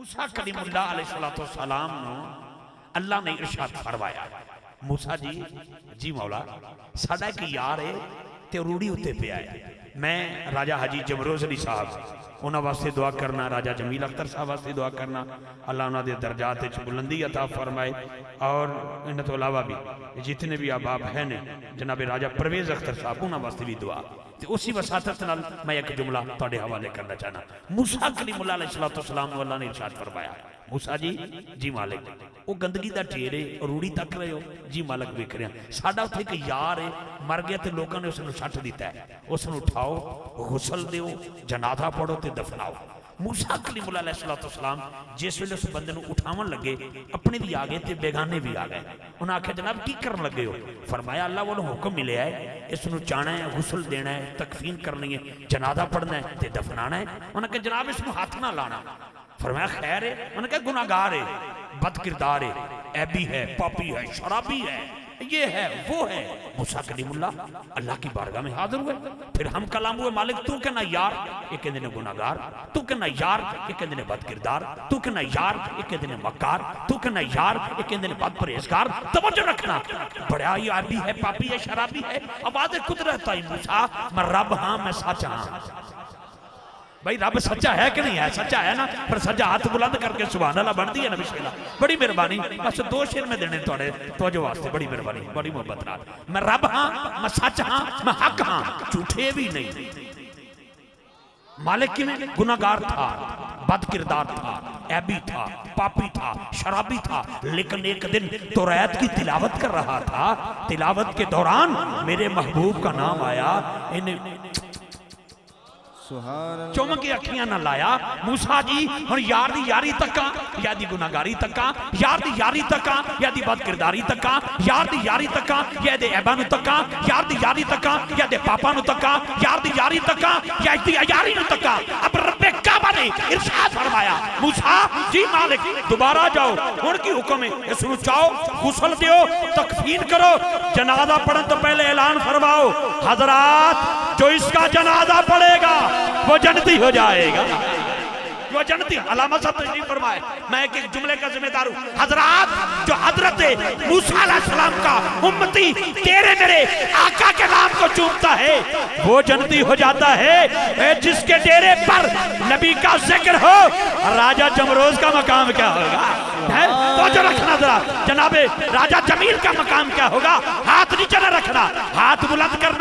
موسیٰ کلیم اللہ علیہ السلام نو اللہ نے ارشاد فرمایا، موسیٰ جی جی مولا سادہ کی یار ہے تے روڑی ہوتے پہ آئے میں راجہ حجی جمروز علی صاحب، انہاں واسطے دعا کرنا، راجہ جمیل اختر صاحب واسطے دعا کرنا، اللہ انہاں دے درجات بلندی عطا فرمائے۔ اور انہاں تو علاوہ بھی جتنے بھی آباب ہیں نے، جناب راجہ پرویز اختر صاحب، انہاں واسطے بھی دعا۔ اسی وساطت نال میں ایک جملہ توڑے حوالے کرنا چاہنا۔ موسیٰ کلیم اللہ علیہ السلام اللہ نے ارشاد فرمایا موسیٰ جی جی مالک وہ گندگی دا ٹھیرے روڑی تک رہے ہو جی مالک بیک رہے ہیں ساڑھا اتھے کہ یار ہے مر گیا تے لوگوں نے اسے نو شٹ دیتا ہے اسے نو اٹھاؤ غسل دیو جنادہ پڑھو تے دفناؤ موسیٰ کلیم اللہ علیہ السلام جس ویلے اس بندے نو اٹھاون لگے اپنے بھی آگئے تے بیگانے بھی آگئے انہاں آکھے جناب کی کرن لگے ہو فرمایا اللہ وہ حکم ملے ہے اس نو چانا ہے غسل دینا ہے تکفین کرنی ہے جنادہ پڑھنا ہے تے دفنانا ہے انہاں کہا جناب اس نو ہاتھ نہ لانا فرمایا، خیر ہے. انہوں نے کہا، گناہگار ہے بد کردار ہے، ایبی ہے، پاپی ہے، شرابی ہے، یہ ہے، وہ ہے. موسیٰ کلیم اللہ اللہ کی بارگاہ میں حاضر ہوئے۔ پھر ہم کلام ہوئے، مالک، تو کہنا یار، یہ کہنے گناہگار، تو کہنا یار، یہ کہنے بد کردار تو کہنا یار، یہ کہنے مکار، تو کہنا یار، یہ کہنے بد پریزگار توجہ رکھنا۔ بڑا یہ ایبی ہے، پاپی ہے، شرابی ہے، آواز قدرت آئی موسیٰ، میں رب ہاں میں سچ ہاں۔ بھائی رب سچا ہے کہ نہیں ہے؟ سچا ہے نا؟ پر سچا ہاتھ بلند کر کے سبحان اللہ بن دی ہے نبی شیلہ بڑی مہربانی۔ بس دو شیر میں دینے توڑے توجہ واسطے بڑی مہربانی، بڑی محبت رات میں رب ہاں میں سچ ہاں میں حق ہاں جھوٹے بھی نہیں۔ مالک کی میں گناہگار تھا، بد کردار تھا ایبی تھا، پاپی تھا، شرابی تھا۔ لیکن ایک دن تو ریت کی تلاوت کر رہا تھا۔ تلاوت کے دوران میرے محبوب کا نام آیا، انہیں چومکی اکھیاں نہ لایا؟ موسیٰ جی ہن یار دی یاری تکا یا دی گناہگاری تکا یار دی یاری تکا یا دی بد کرداری تکا یار دی یاری تکا یا دے عیبانو تکا یار دی یاری تکا یا دے پاپانو تکا یار دی یاری تکا یا دی یاری نو تکا اب رب کعبہ نے ارشاد فرمایا موسیٰ جی مالک دوبارہ جاؤ ان کی حکم ہے؟ اس نو چاہو غسل دیو تکفین کرو جنازہ پڑھن تو پہلے اعلان فرماؤ حضرات جو اس کا جنازہ پڑھے گا، وہ جنتی ہو جائے گا۔ وہ جنتی، علامہ صاحب تشریف فرمائے، میں ایک ایک جملے کا ذمہ دار ہوں۔ حضرات، جو حضرت موسیٰ علیہ السلام کا امتی تیرے میرے آقا کے نام کو چومتا ہے، وہ جنتی ہو جاتا ہے۔ جس کے ڈیرے پر نبی کا ذکر ہو، راجہ جمروز کا مقام کیا ہوگا؟ تو جو رکھنا ذرا۔ جناب راجہ جمیل کا مقام کیا ہوگا؟ ہاتھ نیچے نہ رکھنا، ہاتھ بلند کرنا۔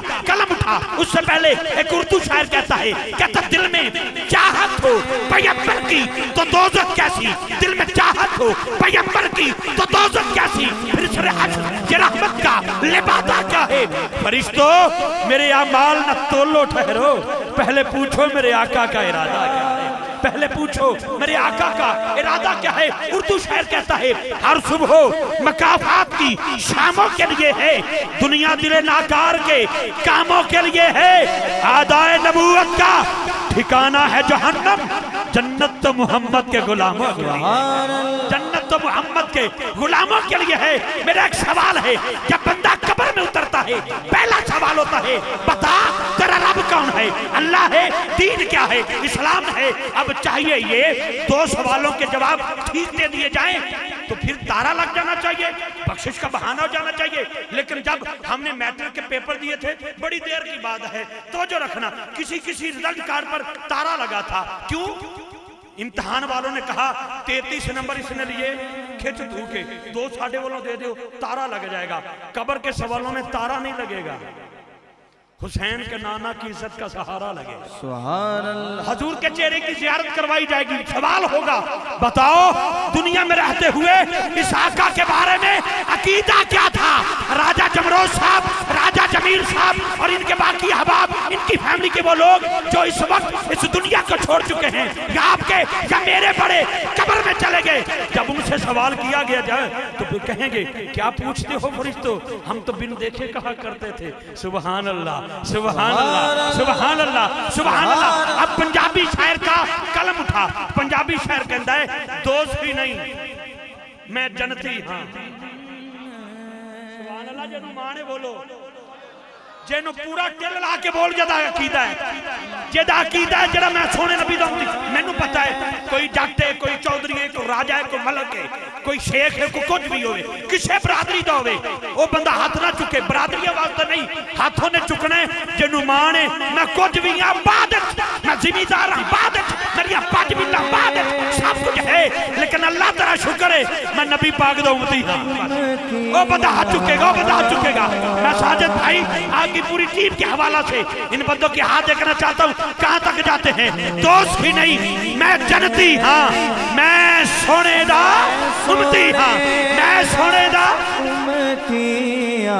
کا قلم اٹھا۔ اس سے پہلے ایک اردو شاعر کہتا ہے، کہتا دل میں چاہت ہو، پیمبر کی تو دوزت کیسی؟ دل میں چاہت ہو، پیمبر کی تو دوزت کیسی؟ پھر سر حشر یہ رحمت کا، لبادہ کیا ہے۔ فرشتو، میرے اعمال نہ تولو ٹھہرو۔ پہلے پوچھو میرے آقا کا ارادہ کیا ہے۔ پہلے پوچھو، میرے آقا کا ارادہ کیا ہے؟ اردو شہر کہتا ہے، ہر صبح مقافات کی شاموں کے لیے ہے، دنیا دل ناکار کے کاموں کے لیے ہے، آدائے نبوت کا ٹھکانہ ہے جہنم، جنت تو محمد کے غلاموں کے لیے جنت تو محمد کے غلاموں کے لیے ہے۔ میرا ایک سوال ہے، جب بندہ قبر میں اترتا ہے، پہلا سوال ہوتا ہے، بتا رب کون ہے؟ اللہ ہے، دین کیا ہے؟ اسلام ہے۔ اب چاہیے یہ دو سوالوں کے جواب ٹھیک دے دیے جائیں تو پھر تارا لگ جانا چاہیے، بخشش کا بہانہ ہو جانا چاہیے۔ لیکن جب ہم نے میٹرک کے پیپر دیے تھے، بڑی دیر کی بات ہے۔ توجہ رکھنا، کسی کسی رزلٹ کارڈ پر تارا لگا تھا۔ کیوں؟ امتحان والوں نے کہا تیتیس نمبر اس نے لیے، کھچ دھو کے دو ساڑھے والوں دے دیو، تارا لگ جائے گا۔ قبر کے سوالوں میں تارا نہیں لگے گا۔ حسین کے نانا کی عزت کا سہارا لگے۔ سبحان اللہ۔ حضور کے چہرے کی زیارت کروائی جائے گی۔ سوال ہوگا بتاؤ دنیا میں رہتے ہوئے اس آقا کے بارے میں عقیدہ کیا تھا؟ راجہ جمروز صاحب راجہ جمیل صاحب اور ان کے باقی احباب ان کی فیملی کے وہ لوگ جو اس وقت اس دنیا کو چھوڑ چکے ہیں۔ یا آپ کے یا میرے بڑے قبر میں چلے گئے۔ جب ان سے سوال کیا گیا جائے تو وہ کہیں گے، کیا پوچھتے ہو فرشتو؟ ہم تو بن دیکھے کہا کرتے تھے۔ سبحان اللہ سبحان اللہ سبحان اللہ سبحان اللہ۔ اب پنجابی شاعر کا قلم اٹھا۔ پنجابی شاعر کہتا ہے، دوست ہی نہیں، میں جنتی ہاں۔ سبحان اللہ، جنو مانے بولو۔ جنو پورا ٹل لا کے بول جدا عقیدہ ہے۔ جدا عقیدہ ہے جڑا میں سونے نبی دا ہوں۔ میں نو پتا ہے، کوئی جٹ ہے، کوئی چودھری ہے، کوئی راجہ ہے، کوئی ملک ہے، کوئی شیخ ہے، کوئی کچھ بھی ہوئے۔ کسے برادری دا ہوئے۔ وہ بندہ ہاتھ نہ چکے، برادری واسطے نہیں۔ ہاتھوں نے چکنے جنو مان ہے میں کچھ بھی ہاں بادت میں زمیدار ہوں بادت میری پاج بھی اللہ بادت سب کچھ ہے، لیکن اللہ ترہ شکر ہے میں نبی پاک دا امتی ہوں وہ بندہ ہاتھ چکے گا، وہ بندہ ہاتھ چکے گا۔ میں ساجد بھائی آگی پوری ٹیم کے حوالہ سے ان بندوں کے ہاتھ دیکھنا چاہتا ہوں۔ کہاں تک جاتے ہیں؟ دوست ہی نہیں۔ میں جنتی ہاں۔ میں سونے دا امتی ہاں۔ میں سونے دا امتی امتیاں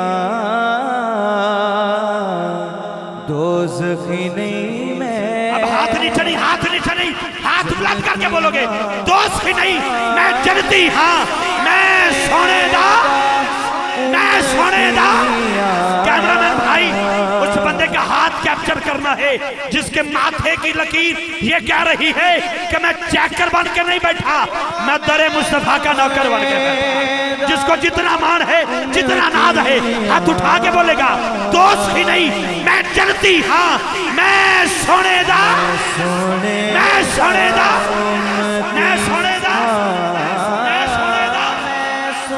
دوزخی نہیں، میں اب ہاتھ نہیں چڑھی، ہاتھ نہیں چڑھی۔ ہاتھ بلند کر کے بولو گے، دوست ہی نہیں۔ میں جنتی ہاں میں سونے دا، میں سونے دا۔ کیمرامین بھائی، اس بندے کا ہاتھ کیپچر کرنا ہے، جس کے ماتھے کی لکیر یہ کہہ رہی ہے کہ میں چیکر بن کے نہیں بیٹھا، میں در مصطفیٰ کا نوکر بن کے بیٹھا۔ جس کو جتنا مان ہے، جتنا ناد ہے، ہاتھ اٹھا کے بولے گا، دوست ہی نہیں، میں جنتی ہاں میں سونے دا، میں سونے دا، میں سونے دا، میں سونے دا،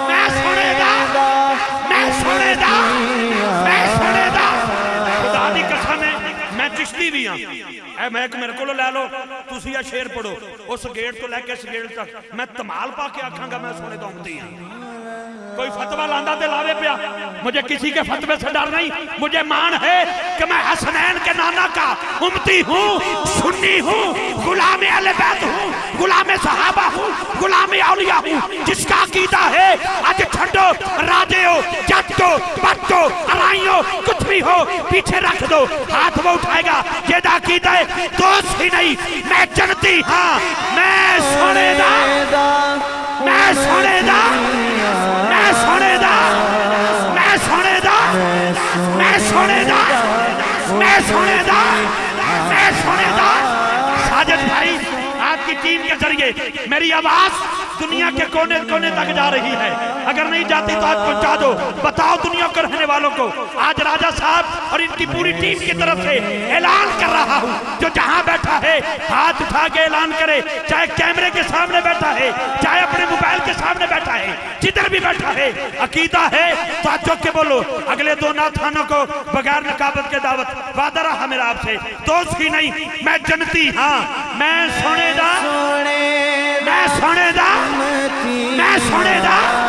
میں سونے دا، میں سونے دا، میں سونے دا۔ خدا دی قسم ہے، میں چشتی بھی ہاں۔ اے میں ایک میرے کو لے لو، تسی یہ شیر پڑھو، اس گیٹ تو لے کے اس گیٹ تک، میں تمال پا کے آکھاں گا، میں سونے دا امتی ہاں۔ کوئی فتوہ لاندہ دے لاوے پیا۔ مجھے کسی کے فتوے سے ڈر نہیں۔ مجھے مان ہے کہ میں حسنین کے نانا کا امتی ہوں، سنی ہوں، غلام اہل بیت ہوں، غلام صحابہ ہوں، غلام اولیاء ہوں۔ جس کا عقیدہ ہے، آج چھڑو راجے ہو جٹ ہو بٹ ہو ارائی ہو کچھ بھی ہو، پیچھے رکھ دو، ہاتھ وہ اٹھائے گا۔ یہ دا عقیدہ ہے، دوست ہی نہیں۔ میں جنتی ہاں میں سونے دا، میں سونے دا۔ سونے دا اے سونے دا ساجد بھائی، آپ کی ٹیم کے ذریعے میری آواز دنیا کے کونے کونے تک جا رہی ہے۔ اگر نہیں جاتی تو آج پہنچا دو۔ بتاؤ دنیا کو رہنے والوں کو۔ آج راجہ صاحب اور ان کی پوری ٹیم کی طرف سے اعلان کر رہا ہوں۔ جو جہاں بیٹھا ہے ہاتھ اٹھا کے اعلان کرے۔ چاہے کیمرے کے سامنے بیٹھا ہے چاہے اپنے موبائل کے سامنے بیٹھا ہے جدھر بھی بیٹھا ہے عقیدہ ہے تو آج چوک کے بولو۔ اگلے دو ناتھانوں کو بغیر نقابت کے دعوت وعدہ رہا میرا آپ سے۔ دوست ہی نہیں میں جنتی ہاں۔ میں سونے دا میں سونے دا میں سونے دا۔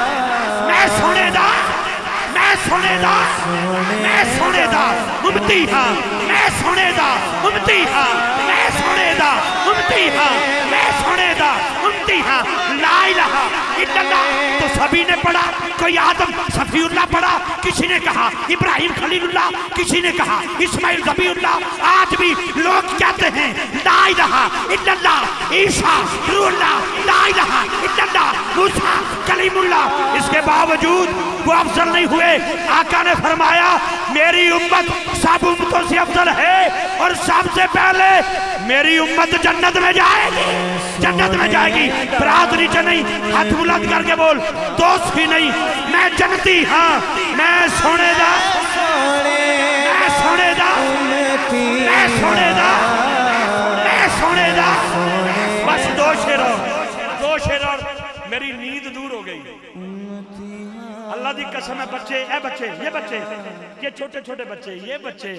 میں سونے دا میں سونے دا میں سونے دا امتی ہاں میں سونے دا امتی ہاں میں سونے دا امتی ہاں میں سونے دا امتی ہاں الہ الا اللہ تو سبھی نے پڑھا، کوئی آدم صفی اللہ پڑھا، کسی نے کہا ابراہیم خلیل اللہ، کسی نے کہا اسماعیل ذبی اللہ۔ آج بھی لوگ کہتے ہیں، لا الہ الا اللہ، عیسیٰ روح اللہ، لا الہ الا اللہ، موسیٰ، کلیم اللہ۔ اس کے باوجود وہ افضل نہیں ہوئے۔ آقا نے فرمایا، میری امت سب امتوں سے افضل ہے اور سب سے پہلے میری امت جنت میں جائے گی۔ جنت میں جائے گی۔ برات نیچے نہیں، ہاتھ بلند کر کے بول۔ دوست ہی نہیں۔ میں جنتی ہاں۔ میں سونے دا، میں سونے دا، میں سونے دا، میں سونے دا۔ بس دو شیر اور دو شیر اور میری نیند دور قسم ہے بچے، اے بچے، یہ بچے، یہ چھوٹے چھوٹے بچے، یہ بچے،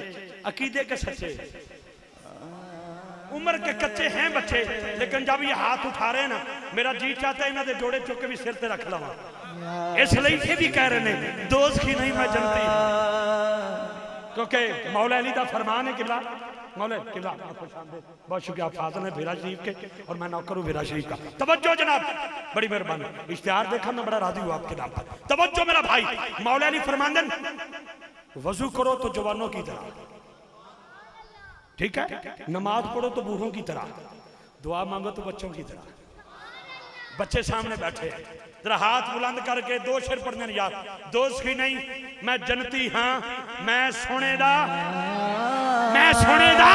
عقیدے کے سچے۔ عمر کے کچے ہیں بچے، لیکن جب یہ ہاتھ اٹھا رہے ہیں نا، میرا جی چاہتا ہے انہوں نے جوڑے چکے بھی سر تے رکھ لوا اس لیے یہ بھی کہہ رہے ہیں، دوست کی نہیں میں جنتی کیونکہ مولا علی دا فرمان ہے قبلہ مولا قبلہ آپ خوش آمدید؟ بہت شکریہ آپ فاضل ہیں بھیرا شریف کے، اور میں نوکر ہوں بھیرا شریف کا۔ توجہ جناب، بڑی مہربانی۔ اشتہار دیکھا میں بڑا راضی ہوں آپ کے نام پر۔ توجہ میرا بھائی، مولا علی فرماندن۔ وضو کرو تو جوانوں کی طرح۔ ٹھیک ہے؟ نماز پڑھو تو بوڑھوں کی طرح۔ دعا مانگو تو بچوں کی طرح۔ بچے سامنے بیٹھے ذرا ہاتھ بلند کر کے دو شیر پڑھنے یاد دوست ہی نہیں، میں جنتی ہاں میں سونے دا۔ ਮੈਂ ਸੋਨੇ ਦਾ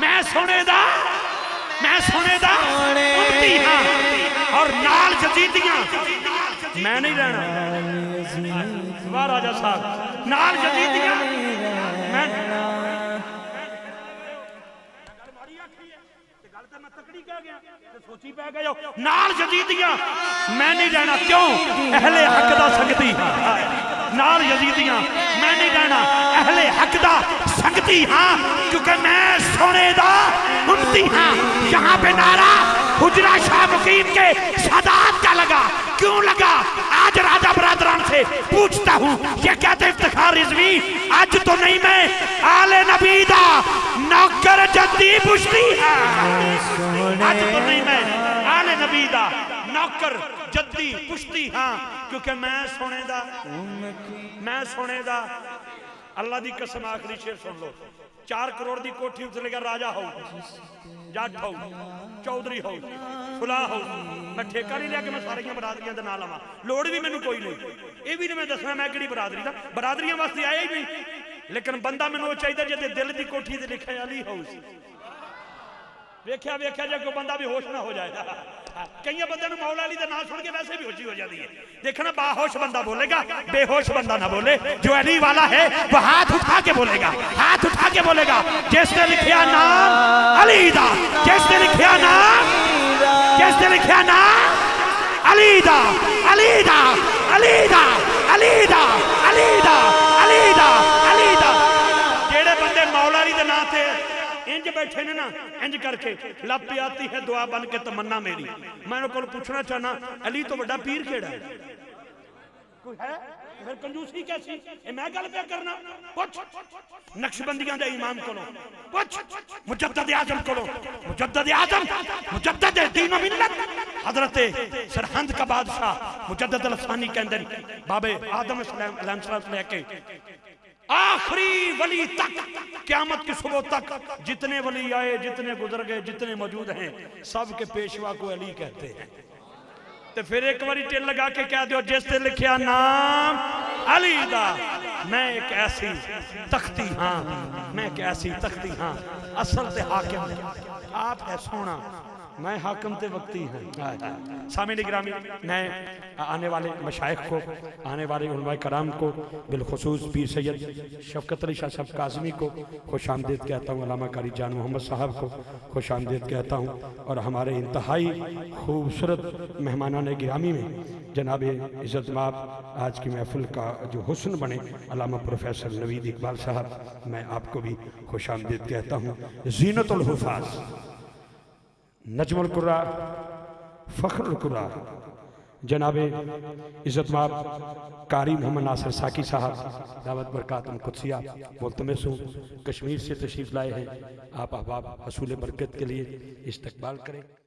ਮੈਂ ਸੋਨੇ ਦਾ ਮੈਂ ਸੋਨੇ ਦਾ ਉੱਤੀ ਹਾਂ। ਔਰ ਨਾਲ ਜਜ਼ੀਦੀਆਂ ਮੈਂ ਨਹੀਂ ਰਹਿਣਾ। ਵਾਹ ਰਾਜਾ ਸਾਹਿਬ। ਨਾਲ ਜਜ਼ੀਦੀਆਂ ਮੈਂ ਸੋਚੀ ਪੈ ਗਏ ਹੋ ਨਾਲ ਜਜੀਦੀਆਂ ਮੈਂ ਨਹੀਂ ਰਹਿਣਾ। ਕਿਉਂ? ਅਹਲੇ ਹੱਕ ਦਾ ਸੰਗਤੀ। ਨਾਲ ਜਜੀਦੀਆਂ ਮੈਂ ਨਹੀਂ ਰਹਿਣਾ। ਅਹਲੇ ਹੱਕ ਦਾ امتی ہاں کیونکہ میں سونے دا امتی ہاں۔ یہاں پہ نعرہ حجرہ شاہ مقیم کے سادات کا لگا۔ کیوں لگا؟ آج راجہ برادران سے پوچھتا ہوں، یہ کہتے افتخار رضوی؟ آج تو نہیں میں، آل نبی دا نوکر جدی پوچھتی ہاں آج تو نہیں میں، آل نبی دا نوکر جدی پشتی ہاں کیونکہ میں سونے دا، میں سونے دا ਅੱਲਾ ਦੀ ਕਸਮ ਆਖਰੀ ਸ਼ੇਰ ਸੁਣ ਲਓ। 4 ਕਰੋੜ ਦੀ ਕੋਠੀ ਉੱਤੇ ਰਾਜਾ ਹੋਊ, ਜੱਟ ਹੋਊ, ਚੌਧਰੀ ਹੋਊ ਫੁਲਾ ਹੋਊ। ਮੈਂ ਠੇਕਾ ਨਹੀਂ ਲਿਆ ਕਿ ਮੈਂ ਸਾਰੀਆਂ ਬਰਾਦਰੀਆਂ ਦੇ ਨਾਲ ਆਵਾਂ ਲੋੜ ਵੀ ਮੈਨੂੰ ਕੋਈ ਨਹੀਂ। ਇਹ ਵੀ ਨਹੀਂ ਮੈਂ ਦੱਸਣਾ ਮੈਂ ਕਿਹੜੀ ਬਰਾਦਰੀ ਦਾ। ਬਰਾਦਰੀਆਂ ਵਾਸਤੇ ਆਇਆ ਹੀ ਨਹੀਂ। ਲੇਕਿਨ ਬੰਦਾ ਮੈਨੂੰ ਉਹ ਚਾਹੀਦਾ ਜਿਹਦੇ ਦਿਲ ਦੀ ਕੋਠੀ ਤੇ ਲਿਖਿਆ ਅਲੀ ਹਾਊਸ ویکھیا ویکھیا جائے کوئی بندہ بھی ہوش نہ ہو جائے۔ کئی بندے نو مولا علی دے نام سن کے ویسے بھی ہوشی ہو جائے دیئے دیکھنا، باہوش بندہ بولے گا بے ہوش بندہ نہ بولے۔ جو علی والا ہے، وہ ہاتھ اٹھا کے بولے گا۔ ہاتھ اٹھا کے بولے گا، جس نے لکھیا نام علی دا، جس نے لکھیا نام، جس نے لکھیا نام علی دا علی دا علی دا علی دا علی دا علی دا علی دا۔ جڑے بندے مولا علی دے نام انج بیٹھے نے نا انج کر کے لب پہ آتی ہے دعا بن کے تمنا میری میں نے کل پوچھنا چاہنا علی تو بڑا پیر کیڑا ہے کوئی ہے پھر کنجوسی کیسی میں گل پہ کرنا پوچھ نقشبندیاں دے امام کلو پوچھ مجدد اعظم کلو مجدد اعظم مجدد دین و ملت حضرت سرحند کا بادشاہ مجدد الاسانی کے اندر بابے آدم علیہ السلام سے لے کے آخری ولی تک، قیامت کی صبح تک، جتنے ولی آئے، جتنے گزر گئے، جتنے موجود ہیں، سب کے پیشوا کو علی کہتے ہیں۔ تو پھر ایک وری ٹیل لگا کے کہہ دیو، جس نے لکھیا نام علی دا، میں ایک ایسی تختی ہاں میں ایک ایسی تختی ہاں اصل سے حاکم، آپ ہے سونا۔ میں حاکم تے وقتی ہیں سامین اگرامی میں آنے والے مشائق کو، آنے والے علماء کرام کو، بالخصوص پیر سید شفقت علی شاہ صاحب قاسمی کو خوش آمدید کہتا ہوں، علامہ کاری جان محمد صاحب کو خوش آمدید کہتا ہوں، اور ہمارے انتہائی خوبصورت مہمانان گرامی میں جناب عزت ماب آج کی محفل کا جو حسن بنے علامہ پروفیسر نوید اقبال صاحب، میں آپ کو بھی خوش آمدید کہتا ہوں۔ زینت الحفاظ۔ نجم القرا فخر القرا جناب عزت ماب قاری محمد ناصر ساکی صاحب، دعوت برکاتم قدسیہ ملتمس ہوں، کشمیر سے تشریف لائے ہیں۔ آپ احباب حصول برکت کے لیے استقبال کریں۔